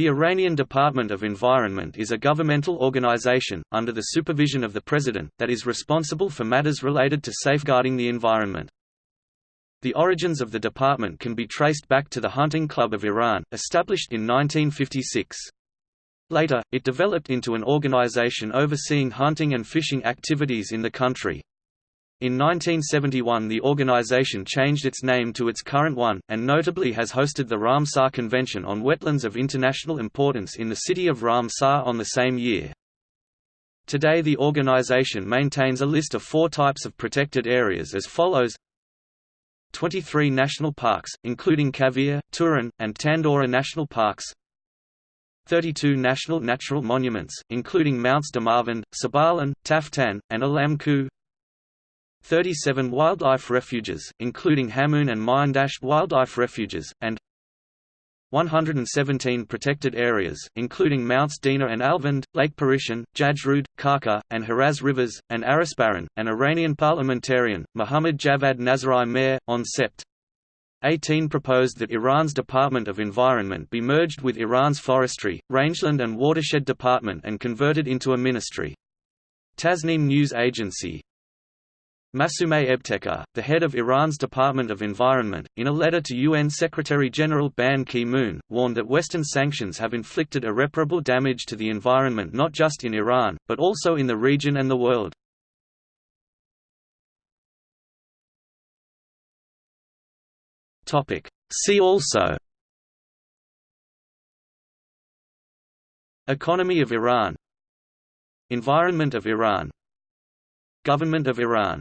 The Iranian Department of Environment is a governmental organization, under the supervision of the President, that is responsible for matters related to safeguarding the environment. The origins of the department can be traced back to the Hunting Club of Iran, established in 1956. Later, it developed into an organization overseeing hunting and fishing activities in the country. In 1971 the organization changed its name to its current one, and notably has hosted the Ramsar Convention on Wetlands of International Importance in the city of Ramsar on the same year. Today the organization maintains a list of four types of protected areas as follows. 23 national parks, including Kavir, Turan, and Tandooreh national parks. 32 national natural monuments, including Mounts Damavand, Sabalan, Taftan, and Alamku 37 wildlife refuges, including Hamoon and Miandasht wildlife refuges, and 117 protected areas, including Mounts Dena and Alvand, Lake Parishan, Jajrud, Karkheh, and Haraz rivers, and Arasbaran. An Iranian parliamentarian, Mohammad Javad Nazari Mayor, on Sept. 18 proposed that Iran's Department of Environment be merged with Iran's Forestry, Rangeland and Watershed Department and converted into a ministry. Tasnim News Agency, Masumeh Ebtekar, the head of Iran's Department of Environment, in a letter to UN Secretary-General Ban Ki-moon, warned that Western sanctions have inflicted irreparable damage to the environment not just in Iran, but also in the region and the world. See also Economy of Iran Environment of Iran Government of Iran